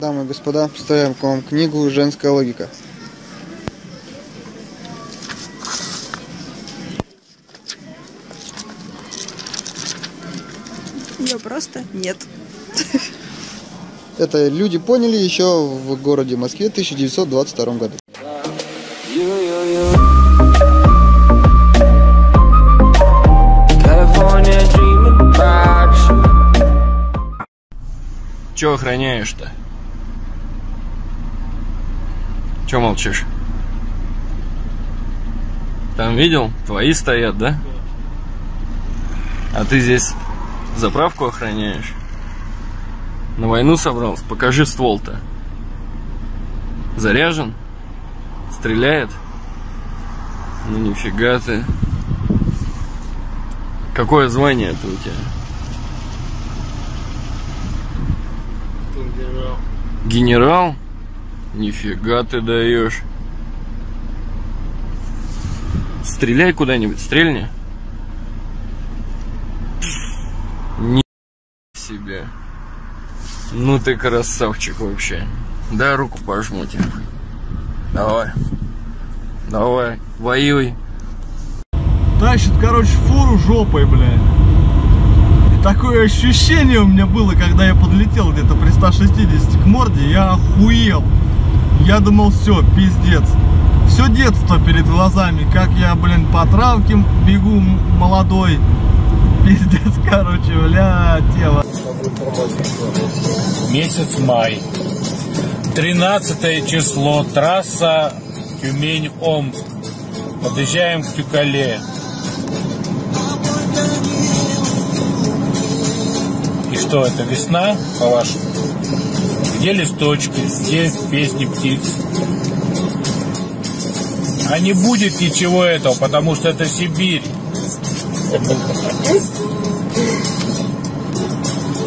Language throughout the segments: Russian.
Дамы и господа, представляем к вам книгу «Женская логика». Ее просто нет. Это люди поняли еще в городе Москве в 1922 году. Чего охраняешь-то? Чего молчишь? Там видел? Твои стоят, да? А ты здесь заправку охраняешь? На войну собрался? Покажи ствол-то. Заряжен? Стреляет? Ну нифига ты. Какое звание это у тебя? Генерал? Нифига ты даешь. Стреляй куда-нибудь, стрельни. Ни себе. Ну ты красавчик вообще. Дай руку пожму тебе. Давай. Давай, воюй. Тащит, короче, фуру жопой, блядь. И такое ощущение у меня было, когда я подлетел где-то при 160 к морде, я охуел. Я думал, все, пиздец. Все детство перед глазами, как я, блин, по травке бегу молодой. Пиздец, короче, бля, тело. Месяц май. 13 число. Трасса Тюмень-Омск. Подъезжаем к Тюкале. И что, это весна, по-вашему? Где листочки? Здесь песни птиц. А не будет ничего этого, потому что это Сибирь.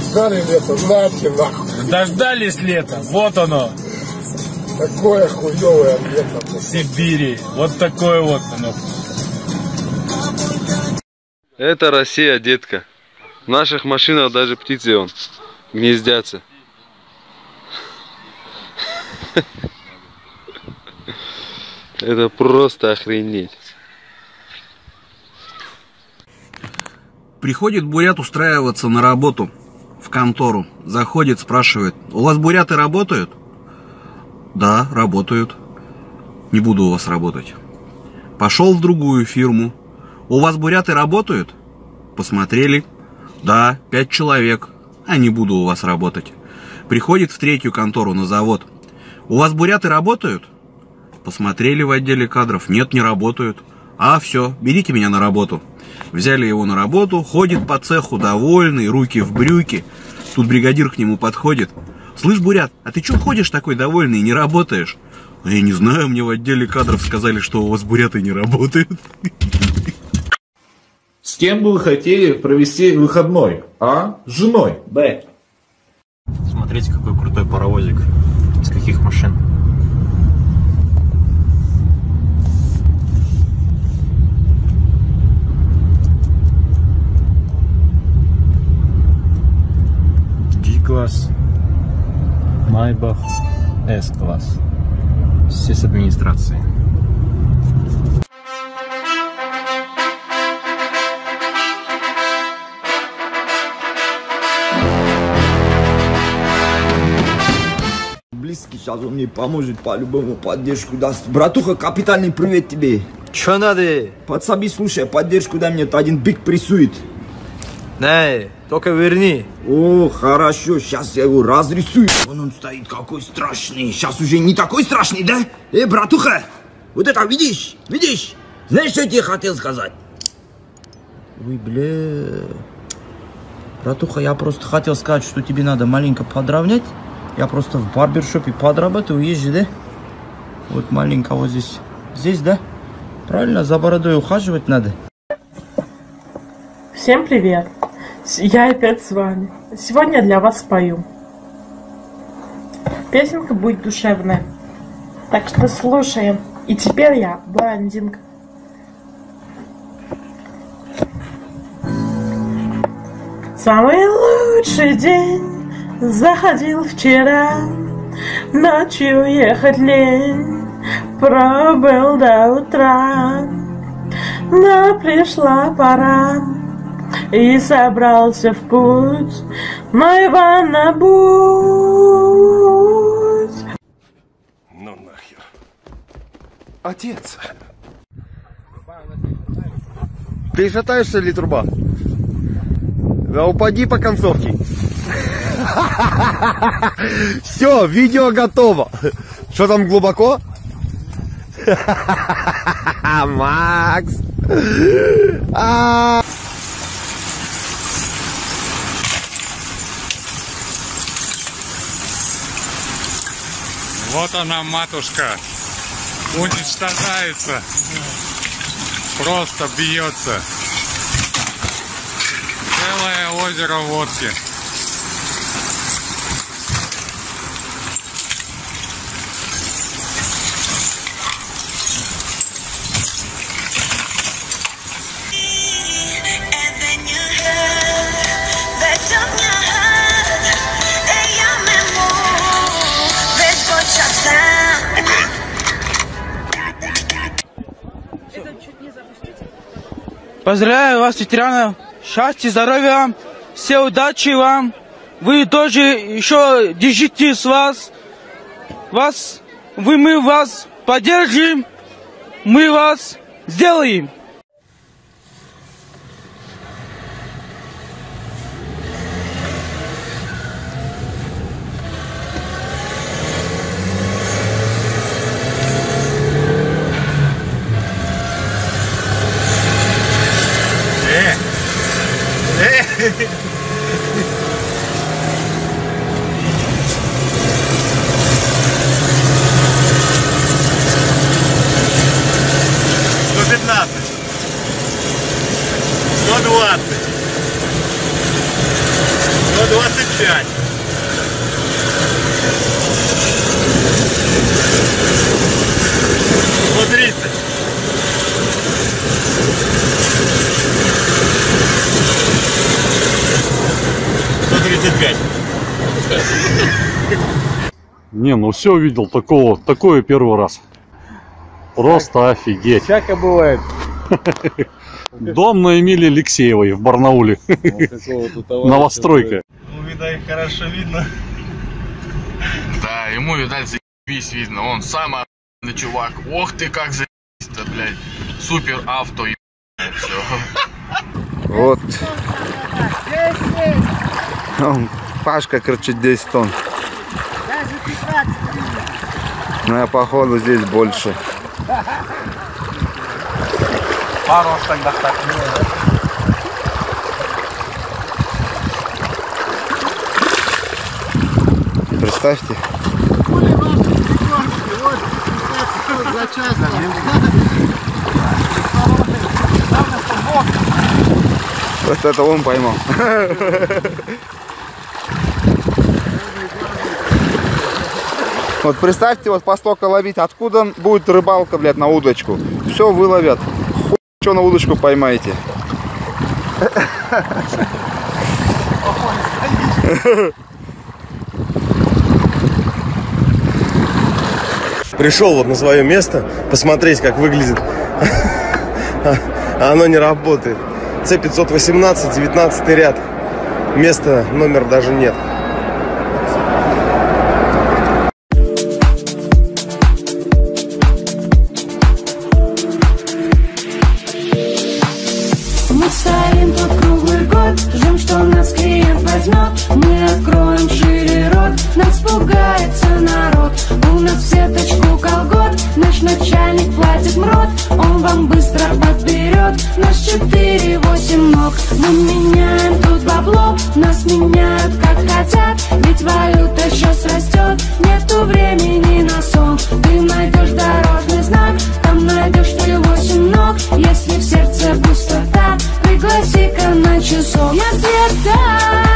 Ждали лето, нате нахуй. Дождались лета, вот оно, Такое хуевое лето. Сибири. Вот такое вот оно. Это Россия, детка. В наших машинах даже птицы он гнездятся. Это просто охренеть. Приходит бурят устраиваться на работу в контору. Заходит, спрашивает, у вас буряты работают? Да, работают. Не буду у вас работать. Пошел в другую фирму. У вас буряты работают? Посмотрели. Да, пять человек. А не буду у вас работать. Приходит в третью контору на завод. У вас буряты работают? Посмотрели в отделе кадров. Нет, не работают. А, все, берите меня на работу. Взяли его на работу, ходит по цеху довольный, руки в брюки. Тут бригадир к нему подходит. Слышь, Бурят, а ты что ходишь такой довольный и не работаешь? «А я не знаю, мне в отделе кадров сказали, что у вас буряты не работают. С кем бы вы хотели провести выходной? А? С женой. Б. Смотрите, какой крутой паровозик. Каких машин? G-класс, Майбах, S-класс. Все с администрации. Сейчас он мне поможет по-любому, поддержку даст. Братуха, капитальный привет тебе. Чё надо? Подсоби, слушай, поддержку дай мне, то один биг прессует. Не, только верни. О, хорошо, сейчас я его разрисую. Вон он стоит, какой страшный. Сейчас уже не такой страшный, да? Э, братуха, вот это видишь? Видишь? Знаешь, что я тебе хотел сказать? Ой, бля. Братуха, я просто хотел сказать, что тебе надо маленько подровнять. Я просто в барбершопе подрабатываю, езжу, да? Вот маленько вот здесь. Здесь, да? Правильно, за бородой ухаживать надо. Всем привет! Я опять с вами. Сегодня я для вас спою. Песенка будет душевная. Так что слушаем. И теперь я блондинка. Самый лучший день заходил вчера. Ночью ехать лень, пробыл до утра. Но пришла пора, и собрался в путь мой Иван на будь. Ну нахер. Отец. Ты шатаешься ли, труба? Да упади по концовке. Все, видео готово. Что там глубоко? Макс. А. Вот она, матушка, уничтожается, просто бьется. Целое озеро водки. Поздравляю вас, ветеранов. Счастья, здоровья вам. Все удачи вам. Вы тоже еще держитесь вас. Вас, вы, мы вас поддержим. Мы вас сделаем. 120. 125. тридцать. Сто тридцать пять. Не, ну все видел такого, такое первый раз. Просто так, офигеть. Всякое бывает. Дом на Эмилии Алексеевой в Барнауле. Новостройка. Ну, их хорошо видно. Да, ему, видать, заебись видно. Он самый охуенный чувак. Ох ты, как заебись-то, блядь. Супер авто, все. Вот. Пашка кричит 10 тонн. Но я походу здесь больше. Тогда так. Представьте. Вот это он поймал. Вот представьте, вот постока ловить, откуда будет рыбалка, блядь, на удочку. Все выловят. Что на удочку поймаете. Пришел вот на свое место, посмотреть, как выглядит. А оно не работает. С518, 19 ряд. Места, номер даже нет. Подберет наш 4-8 ног. Мы меняем тут бабло, нас меняют как хотят. Ведь валюта сейчас растет, нету времени на сон. Ты найдешь дорожный знак, там найдешь ты 8 ног. Если в сердце пустота, пригласи-ка на часов. Я Света,